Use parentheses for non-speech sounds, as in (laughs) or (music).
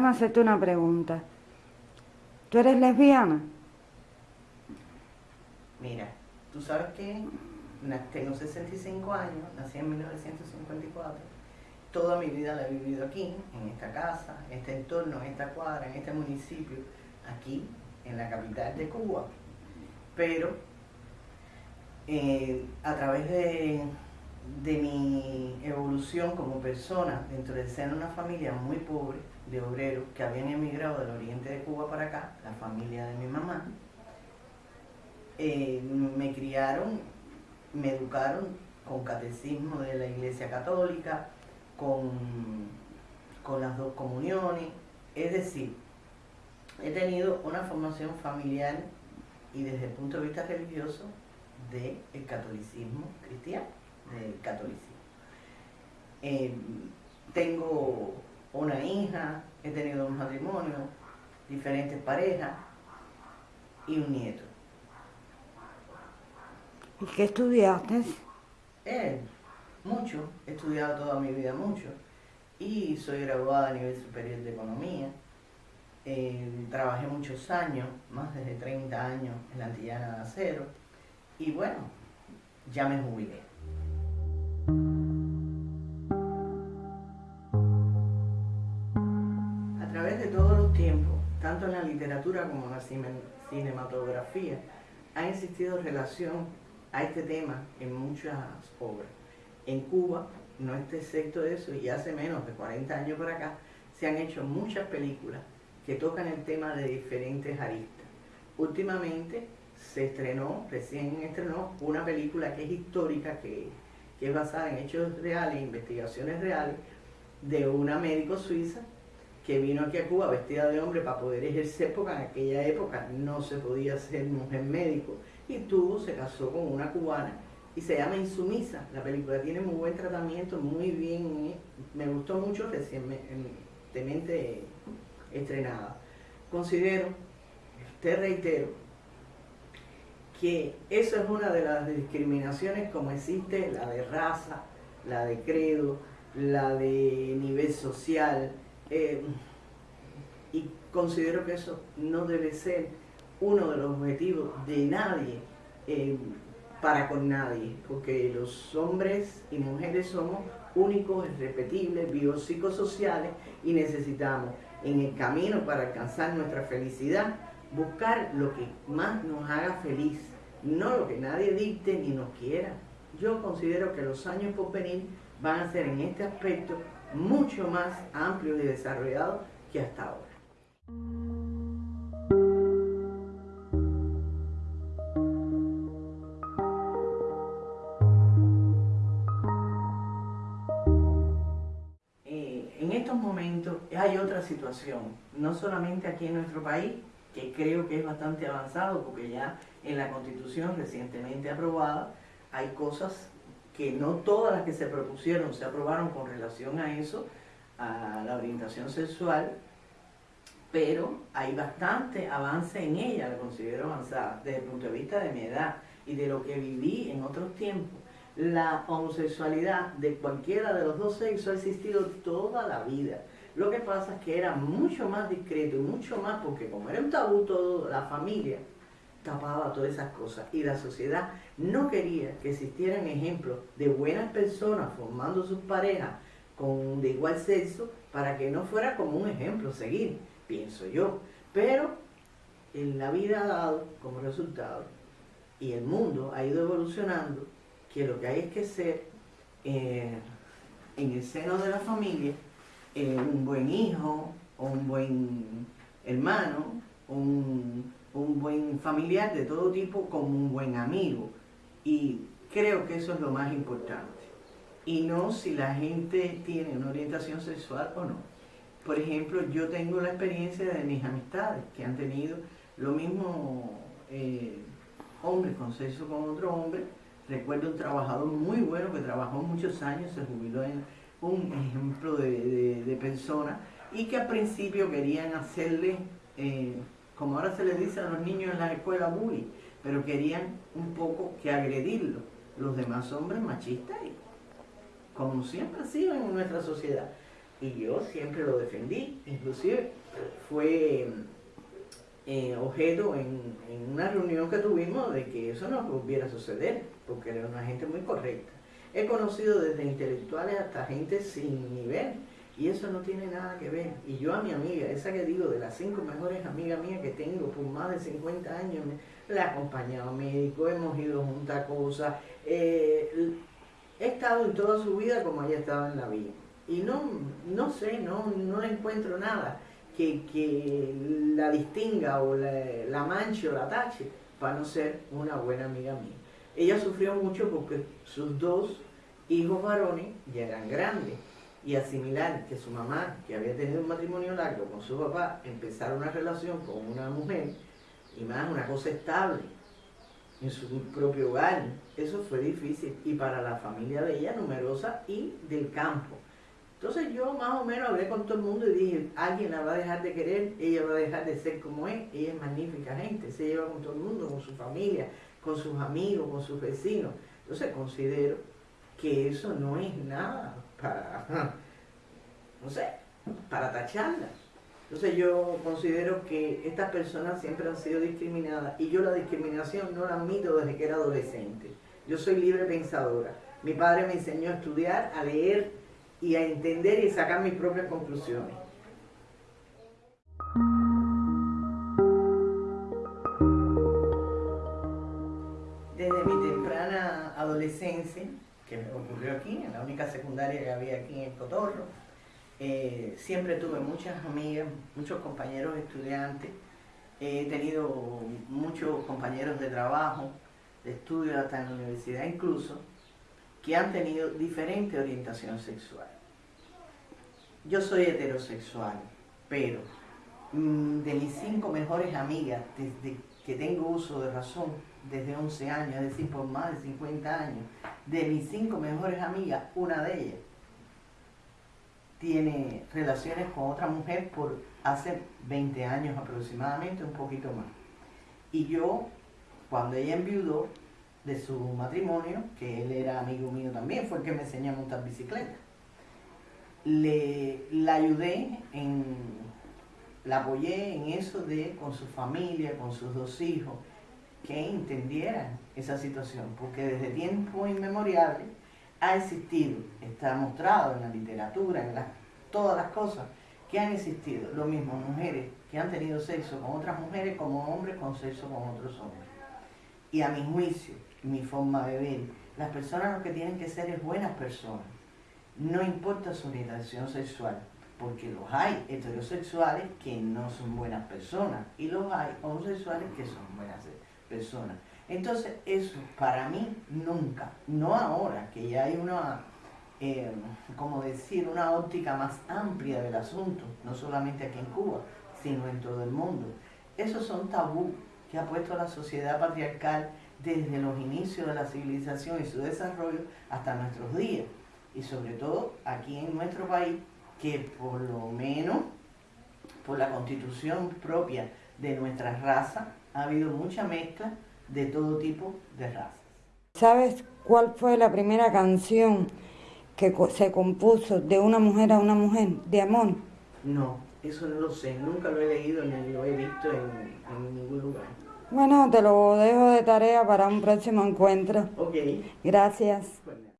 déjame hacerte una pregunta. ¿Tú eres lesbiana? Mira, tú sabes que tengo 65 años, nací en 1954. Toda mi vida la he vivido aquí, en esta casa, en este entorno, en esta cuadra, en este municipio, aquí, en la capital de Cuba. Pero eh, a través de, de mi evolución como persona dentro de una familia muy pobre, de obreros que habían emigrado del oriente de Cuba para acá, la familia de mi mamá, eh, me criaron, me educaron con catecismo de la Iglesia Católica, con, con las dos comuniones, es decir, he tenido una formación familiar y desde el punto de vista religioso del catolicismo cristiano, del catolicismo. Eh, tengo una hija, he tenido un matrimonio, diferentes parejas y un nieto. ¿Y qué estudiaste? Eh, mucho, he estudiado toda mi vida mucho y soy graduada a nivel superior de economía. Eh, trabajé muchos años, más de 30 años en la Antillana de Acero y bueno, ya me jubilé. A través de todos los tiempos, tanto en la literatura como en la cinematografía, ha existido relación a este tema en muchas obras. En Cuba, no es excepto de eso, y hace menos de 40 años por acá, se han hecho muchas películas que tocan el tema de diferentes aristas. Últimamente se estrenó, recién estrenó, una película que es histórica, que, que es basada en hechos reales, investigaciones reales, de una médico suiza que vino aquí a Cuba vestida de hombre para poder ejercer, porque en aquella época no se podía ser mujer médico, y tuvo, se casó con una cubana, y se llama Insumisa. La película tiene muy buen tratamiento, muy bien, me gustó mucho recientemente estrenada. Considero, te reitero, que eso es una de las discriminaciones como existe la de raza, la de credo, la de nivel social, eh, y considero que eso no debe ser uno de los objetivos de nadie eh, para con nadie, porque los hombres y mujeres somos únicos, irrepetibles, biopsicosociales y necesitamos en el camino para alcanzar nuestra felicidad buscar lo que más nos haga feliz, no lo que nadie dicte ni nos quiera. Yo considero que los años por venir van a ser en este aspecto mucho más amplios y desarrollados que hasta ahora. Eh, en estos momentos hay otra situación, no solamente aquí en nuestro país, que creo que es bastante avanzado, porque ya en la Constitución recientemente aprobada hay cosas que no todas las que se propusieron se aprobaron con relación a eso, a la orientación sexual, pero hay bastante avance en ella, la considero avanzada, desde el punto de vista de mi edad y de lo que viví en otros tiempos. La homosexualidad de cualquiera de los dos sexos ha existido toda la vida. Lo que pasa es que era mucho más discreto mucho más, porque como era un tabú todo, la familia tapaba todas esas cosas y la sociedad no quería que existieran ejemplos de buenas personas formando sus parejas con, de igual sexo para que no fuera como un ejemplo seguir, pienso yo. Pero en la vida ha dado como resultado y el mundo ha ido evolucionando que lo que hay es que ser eh, en el seno de la familia eh, un buen hijo, o un buen hermano, un, un buen familiar de todo tipo, como un buen amigo. Y creo que eso es lo más importante. Y no si la gente tiene una orientación sexual o no. Por ejemplo, yo tengo la experiencia de mis amistades que han tenido lo mismo eh, hombres con sexo con otro hombre. Recuerdo un trabajador muy bueno que trabajó muchos años, se jubiló en un ejemplo de, de, persona y que al principio querían hacerle, eh, como ahora se les dice a los niños en la escuela, bullying, pero querían un poco que agredirlo. Los demás hombres machistas, como siempre ha sido en nuestra sociedad. y yo siempre lo defendí, inclusive fue eh, objeto en, en, una reunión que tuvimos de que eso no volviera a suceder, porque era una gente muy correcta. He conocido desde intelectuales hasta gente sin nivel, y eso no tiene nada que ver. Y yo a mi amiga, esa que digo, de las cinco mejores amigas mías que tengo por más de 50 años, la he acompañado médico, hemos ido juntas cosas, eh, he estado en toda su vida como ella estaba en la vida. Y no, no sé, no, no encuentro nada que, que la distinga o la, la manche o la tache para no ser una buena amiga mía. Ella sufrió mucho porque sus dos hijos varones ya eran grandes y asimilar que su mamá, que había tenido un matrimonio largo con su papá, empezara una relación con una mujer y más una cosa estable en su propio hogar, eso fue difícil y para la familia de ella numerosa y del campo. Entonces yo más o menos hablé con todo el mundo y dije, alguien la va a dejar de querer, ella va a dejar de ser como es, ella es magnífica gente, se lleva con todo el mundo, con su familia, con sus amigos, con sus vecinos. Entonces considero que eso no es nada para, (laughs) no sé, para tacharla. Entonces yo considero que estas personas siempre han sido discriminadas y yo la discriminación no la admito desde que era adolescente. Yo soy libre pensadora. Mi padre me enseñó a estudiar, a leer y a entender y sacar mis propias conclusiones. Desde mi temprana adolescencia, que ocurrió aquí, en la única secundaria que había aquí en Cotorro. Eh, siempre tuve muchas amigas, muchos compañeros estudiantes, he tenido muchos compañeros de trabajo, de estudio hasta en la universidad incluso, que han tenido diferente orientación sexual. Yo soy heterosexual, pero mm, de mis cinco mejores amigas, desde que tengo uso de razón, desde 11 años, es decir, por más de 50 años, de mis cinco mejores amigas, una de ellas tiene relaciones con otra mujer por hace 20 años aproximadamente, un poquito más. Y yo, cuando ella enviudó de su matrimonio, que él era amigo mío también, fue el que me enseñó a montar bicicleta, le, la ayudé en, la apoyé en eso de con su familia, con sus dos hijos, que entendieran esa situación, porque desde tiempo inmemoriales ha existido, está mostrado en la literatura, en todas las cosas que han existido, lo mismo mujeres que han tenido sexo con otras mujeres como hombres con sexo con otros hombres. Y a mi juicio, mi forma de ver, las personas lo que tienen que ser es buenas personas, no importa su orientación sexual, porque los hay heterosexuales que no son buenas personas y los hay homosexuales que son buenas. Entonces eso para mí nunca, no ahora que ya hay una, eh, como decir, una óptica más amplia del asunto, no solamente aquí en Cuba, sino en todo el mundo. Esos son tabú que ha puesto la sociedad patriarcal desde los inicios de la civilización y su desarrollo hasta nuestros días. Y sobre todo aquí en nuestro país, que por lo menos por la constitución propia de nuestra raza, ha habido mucha mezcla de todo tipo de razas. ¿Sabes cuál fue la primera canción que se compuso de una mujer a una mujer, de amor? No, eso no lo sé, nunca lo he leído ni lo he visto en, ningún lugar. Bueno, te lo dejo de tarea para un próximo encuentro. Ok. Gracias.